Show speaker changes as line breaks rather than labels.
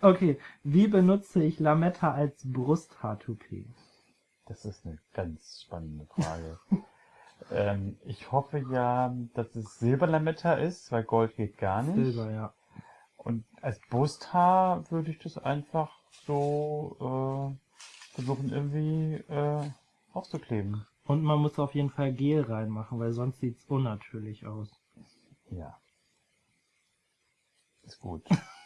Okay, wie benutze ich Lametta als Brusthaartoupet?
Das ist eine ganz spannende Frage. ähm, ich hoffe ja, dass es Silberlametta ist, weil Gold geht gar nicht.
Silber, ja.
Und als Brusthaar würde ich das einfach so äh, versuchen irgendwie äh, aufzukleben.
Und man muss auf jeden Fall Gel reinmachen, weil sonst sieht's unnatürlich aus.
Ja. Ist gut.